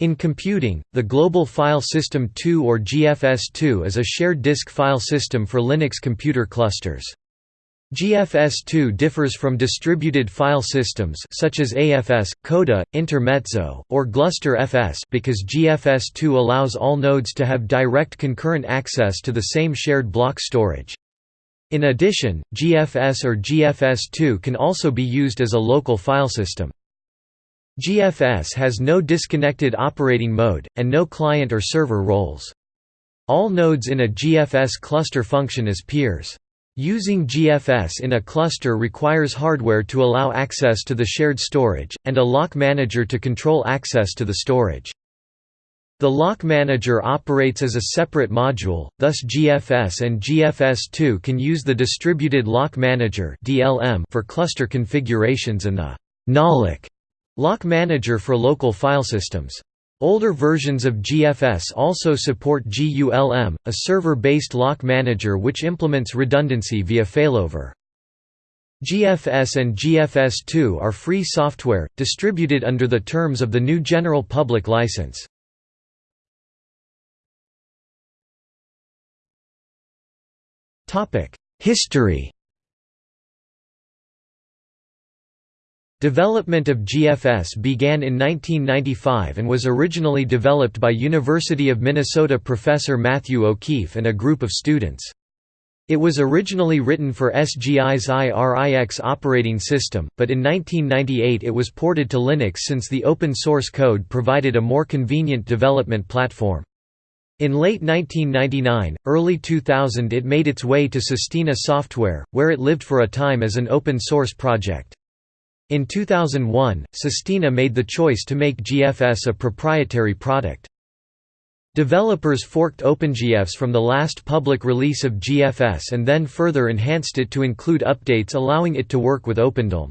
In computing, the Global File System 2 or GFS2 is a shared disk file system for Linux computer clusters. GFS2 differs from distributed file systems such as AFS, Coda, Intermezzo, or GlusterFS because GFS2 allows all nodes to have direct concurrent access to the same shared block storage. In addition, GFS or GFS2 can also be used as a local file system. GFS has no disconnected operating mode, and no client or server roles. All nodes in a GFS cluster function as peers. Using GFS in a cluster requires hardware to allow access to the shared storage, and a lock manager to control access to the storage. The lock manager operates as a separate module, thus GFS and GFS2 can use the distributed lock manager for cluster configurations and the nolock Lock Manager for local file systems. Older versions of GFS also support GULM, a server-based lock manager which implements redundancy via failover. GFS and GFS2 are free software, distributed under the terms of the GNU General Public License. History Development of GFS began in 1995 and was originally developed by University of Minnesota professor Matthew O'Keefe and a group of students. It was originally written for SGI's IRIX operating system, but in 1998 it was ported to Linux since the open source code provided a more convenient development platform. In late 1999, early 2000 it made its way to Sistina Software, where it lived for a time as an open source project. In 2001, Sistina made the choice to make GFS a proprietary product. Developers forked OpenGFS from the last public release of GFS and then further enhanced it to include updates allowing it to work with OpenDLM.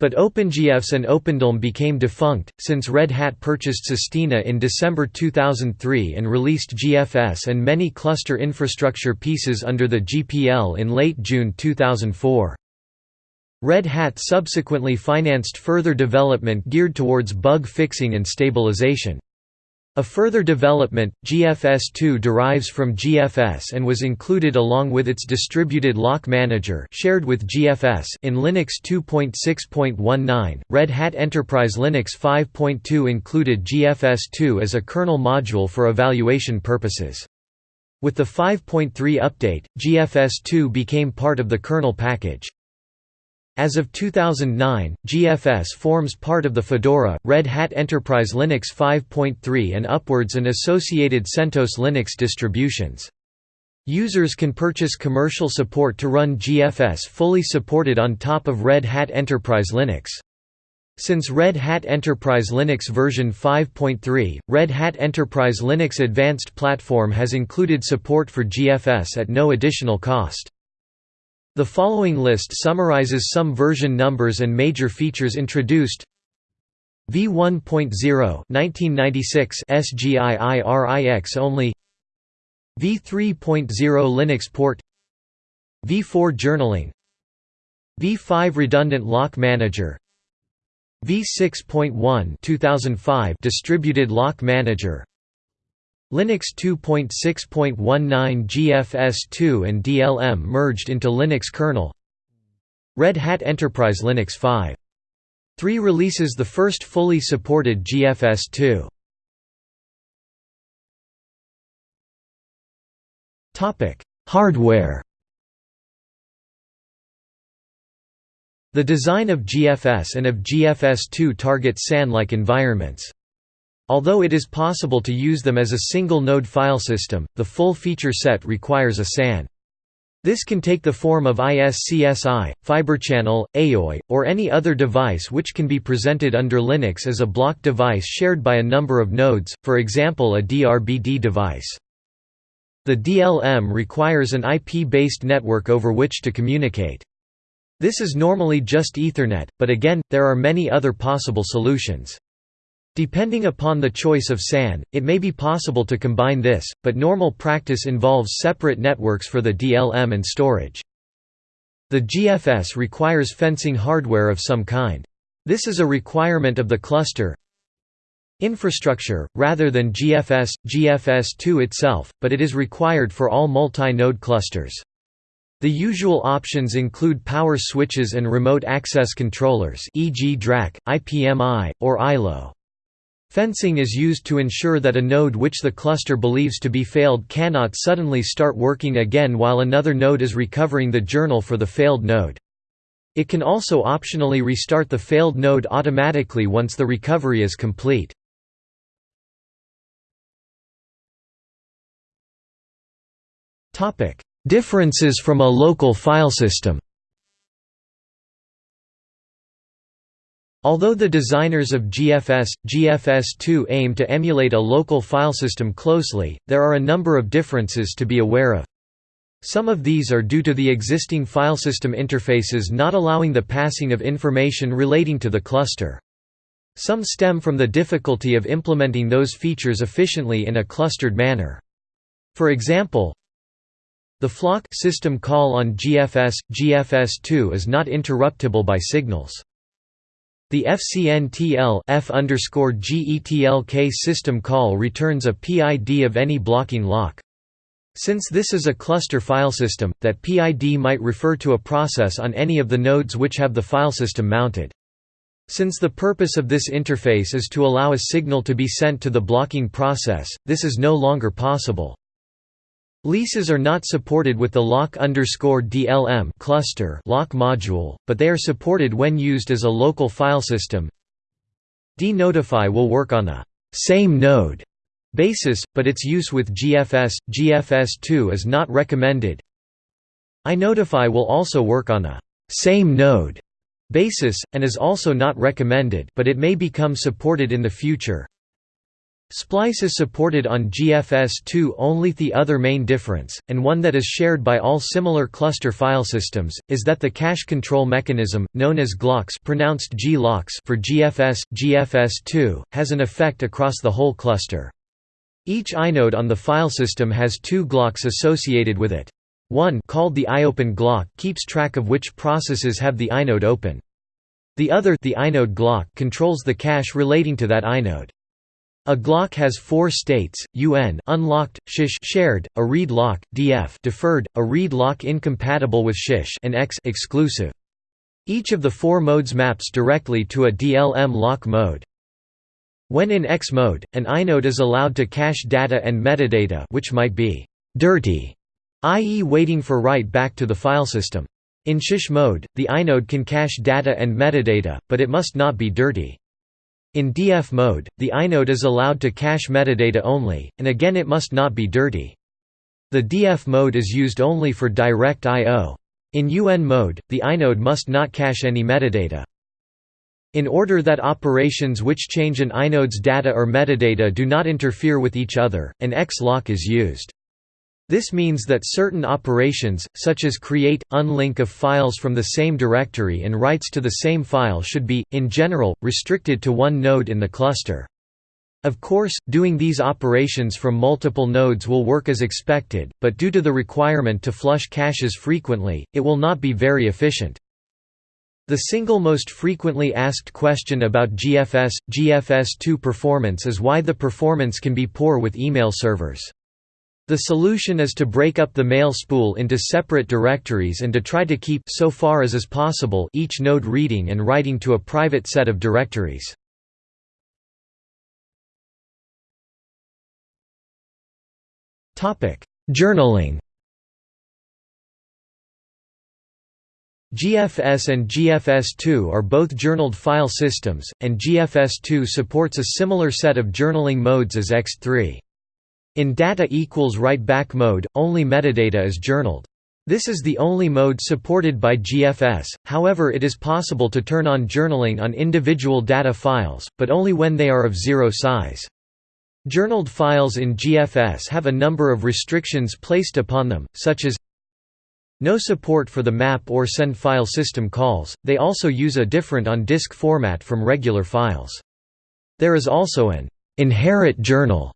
But OpenGFS and OpenDLM became defunct, since Red Hat purchased Sistina in December 2003 and released GFS and many cluster infrastructure pieces under the GPL in late June 2004. Red Hat subsequently financed further development geared towards bug fixing and stabilization. A further development, GFS2 derives from GFS and was included along with its distributed lock manager shared with GFS in Linux 2.6.19. Red Hat Enterprise Linux 5.2 included GFS2 as a kernel module for evaluation purposes. With the 5.3 update, GFS2 became part of the kernel package. As of 2009, GFS forms part of the Fedora, Red Hat Enterprise Linux 5.3 and upwards and associated CentOS Linux distributions. Users can purchase commercial support to run GFS fully supported on top of Red Hat Enterprise Linux. Since Red Hat Enterprise Linux version 5.3, Red Hat Enterprise Linux Advanced Platform has included support for GFS at no additional cost. The following list summarizes some version numbers and major features introduced. V1.0 1996 SGIIRIX only. V3.0 Linux port. V4 journaling. V5 redundant lock manager. V6.1 2005 distributed lock manager Linux 2.6.19 GFS2 and DLM merged into Linux kernel Red Hat Enterprise Linux 5. 3 releases the first fully supported GFS2. Hardware The design of GFS and of GFS2 target SAN-like environments. Although it is possible to use them as a single-node file system, the full feature set requires a SAN. This can take the form of ISCSI, Fiberchannel, AoE, or any other device which can be presented under Linux as a block device shared by a number of nodes, for example a DRBD device. The DLM requires an IP-based network over which to communicate. This is normally just Ethernet, but again, there are many other possible solutions. Depending upon the choice of SAN, it may be possible to combine this, but normal practice involves separate networks for the DLM and storage. The GFS requires fencing hardware of some kind. This is a requirement of the cluster. infrastructure, rather than GFS, GFS2 itself, but it is required for all multi-node clusters. The usual options include power switches and remote access controllers e.g. DRAC, IPMI, or ILO. Fencing is used to ensure that a node which the cluster believes to be failed cannot suddenly start working again while another node is recovering the journal for the failed node. It can also optionally restart the failed node automatically once the recovery is complete. Differences from a local file system Although the designers of GFS, GFS2 aim to emulate a local filesystem closely, there are a number of differences to be aware of. Some of these are due to the existing filesystem interfaces not allowing the passing of information relating to the cluster. Some stem from the difficulty of implementing those features efficiently in a clustered manner. For example, the flock system call on GFS, GFS2 is not interruptible by signals. The FCNTL F GETLK system call returns a PID of any blocking lock. Since this is a cluster file system, that PID might refer to a process on any of the nodes which have the filesystem mounted. Since the purpose of this interface is to allow a signal to be sent to the blocking process, this is no longer possible. Leases are not supported with the lock DLM cluster lock module, but they are supported when used as a local file system. dnotify will work on a same node basis, but its use with GFS, GFS2 is not recommended. inotify will also work on a same node basis, and is also not recommended but it may become supported in the future. Splice is supported on GFS2 only the other main difference, and one that is shared by all similar cluster file systems, is that the cache control mechanism, known as GLOCKS pronounced G-locks for GFS, GFS2, has an effect across the whole cluster. Each inode on the file system has two glocks associated with it. One called the iopen glock keeps track of which processes have the inode open. The other the inode glock controls the cache relating to that inode. A Glock has four states: UN unlocked, SHISH shared, a read lock, DF deferred, a read lock incompatible with SHISH, and X exclusive. Each of the four modes maps directly to a DLM lock mode. When in X mode, an inode is allowed to cache data and metadata which might be dirty, i.e. waiting for write back to the file system. In SHISH mode, the inode can cache data and metadata, but it must not be dirty. In DF mode, the inode is allowed to cache metadata only, and again it must not be dirty. The DF mode is used only for direct I.O. In UN mode, the inode must not cache any metadata. In order that operations which change an inode's data or metadata do not interfere with each other, an X-lock is used. This means that certain operations, such as create, unlink of files from the same directory and writes to the same file should be, in general, restricted to one node in the cluster. Of course, doing these operations from multiple nodes will work as expected, but due to the requirement to flush caches frequently, it will not be very efficient. The single most frequently asked question about GFS, GFS2 performance is why the performance can be poor with email servers. The solution is to break up the mail spool into separate directories and to try to keep so far as is possible each node reading and writing to a private set of directories. Topic: Journaling. GFS and GFS2 are both journaled file systems, and GFS2 supports a similar set of journaling modes as ext3. In data equals write back mode, only metadata is journaled. This is the only mode supported by GFS, however it is possible to turn on journaling on individual data files, but only when they are of zero size. Journaled files in GFS have a number of restrictions placed upon them, such as no support for the map or send file system calls, they also use a different on-disk format from regular files. There is also an inherit journal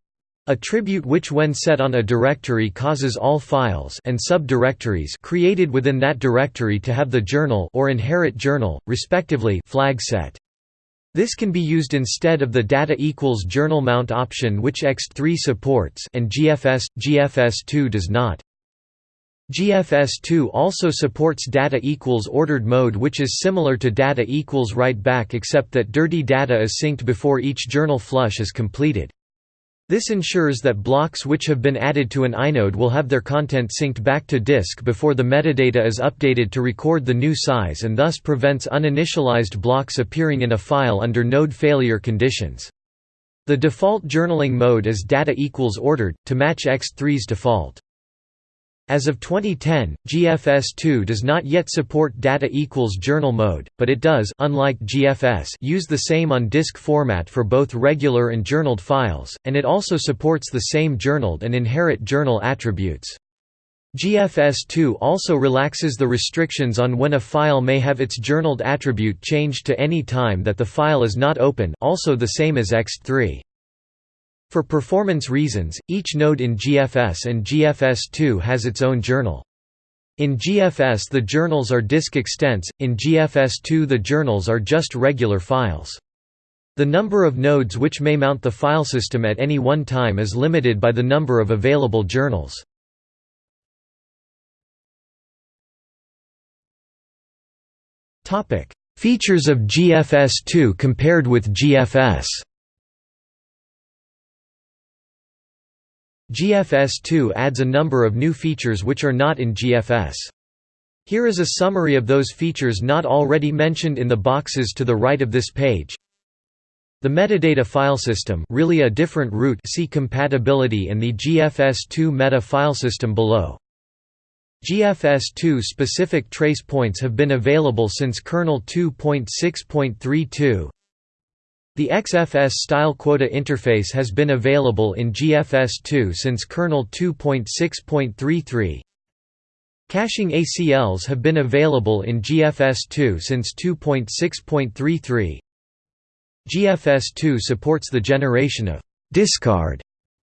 A attribute which when set on a directory causes all files and subdirectories created within that directory to have the journal or inherit journal, respectively flag set. This can be used instead of the data equals journal mount option which ext3 supports and GFS, GFS2 does not. GFS2 also supports data equals ordered mode which is similar to data equals write back except that dirty data is synced before each journal flush is completed. This ensures that blocks which have been added to an inode will have their content synced back to disk before the metadata is updated to record the new size and thus prevents uninitialized blocks appearing in a file under node failure conditions. The default journaling mode is data equals ordered, to match ext3's default. As of 2010, GFS2 does not yet support data equals journal mode, but it does unlike GFS use the same on-disk format for both regular and journaled files, and it also supports the same journaled and inherit journal attributes. GFS2 also relaxes the restrictions on when a file may have its journaled attribute changed to any time that the file is not open also the same as ext3. For performance reasons, each node in GFS and GFS2 has its own journal. In GFS the journals are disk extents, in GFS2 the journals are just regular files. The number of nodes which may mount the file system at any one time is limited by the number of available journals. Features of GFS2 compared with GFS GFS2 adds a number of new features which are not in GFS. Here is a summary of those features not already mentioned in the boxes to the right of this page. The metadata file system really a different root see compatibility and the GFS2 meta file system below. GFS2 specific trace points have been available since kernel 2.6.32. The XFS style quota interface has been available in GFS2 since kernel 2.6.33. Caching ACLs have been available in GFS2 since 2.6.33. GFS2 supports the generation of discard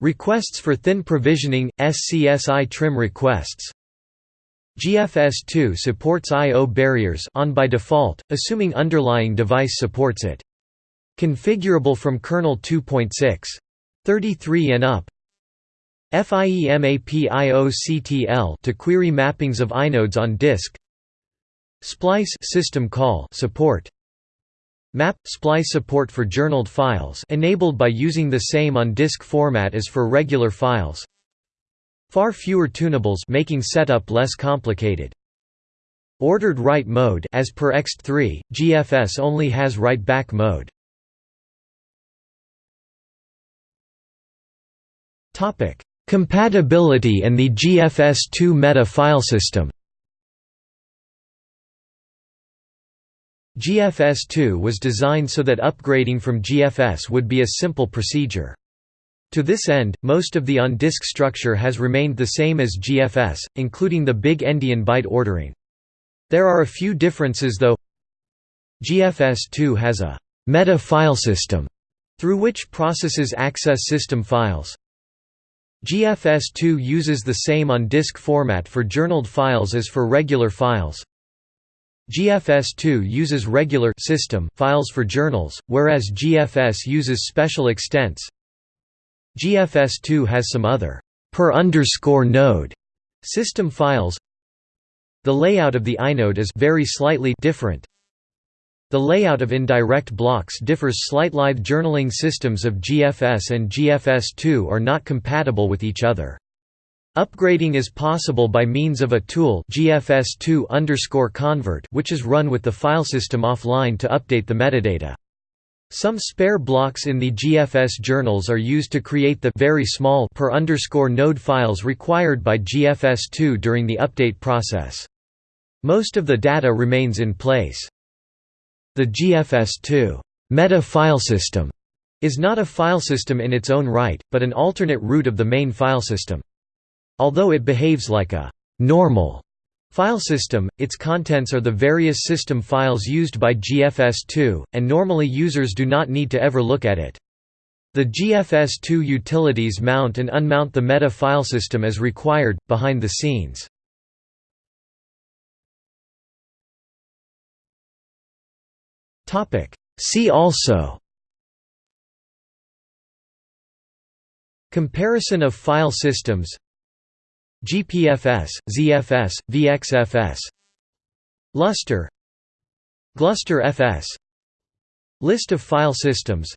requests for thin provisioning, SCSI trim requests. GFS2 supports I.O. barriers on by default, assuming underlying device supports it. Configurable from kernel 2.6. 33 and up. FIEMAPIOCTL to query mappings of inodes on disk. Splice system call support. Map splice support for journaled files enabled by using the same on disk format as for regular files. Far fewer tunables making setup less complicated. Ordered write mode as per ext3, GFS only has write back mode. Compatibility and the GFS2 meta file system. GFS2 was designed so that upgrading from GFS would be a simple procedure. To this end, most of the on-disk structure has remained the same as GFS, including the big endian byte ordering. There are a few differences though. GFS2 has a meta file system through which processes access system files. GFS2 uses the same on-disk format for journaled files as for regular files. GFS2 uses regular system files for journals, whereas GFS uses special extents. GFS2 has some other per underscore node system files. The layout of the inode is very slightly different. The layout of indirect blocks differs slightly. Live journaling systems of GFS and GFS2 are not compatible with each other. Upgrading is possible by means of a tool GFS2_convert which is run with the file system offline to update the metadata. Some spare blocks in the GFS journals are used to create the very small per node files required by GFS2 during the update process. Most of the data remains in place. The GFS2 meta file system is not a file system in its own right, but an alternate root of the main file system. Although it behaves like a normal file system, its contents are the various system files used by GFS2, and normally users do not need to ever look at it. The GFS2 utilities mount and unmount the meta file system as required, behind the scenes. See also Comparison of file systems GPFS, ZFS, VXFS Lustre Gluster FS List of file systems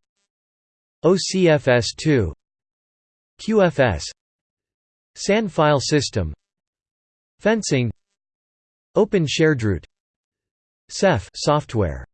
OCFS2 QFS SAN file system Fencing Open Sharedroot Ceph software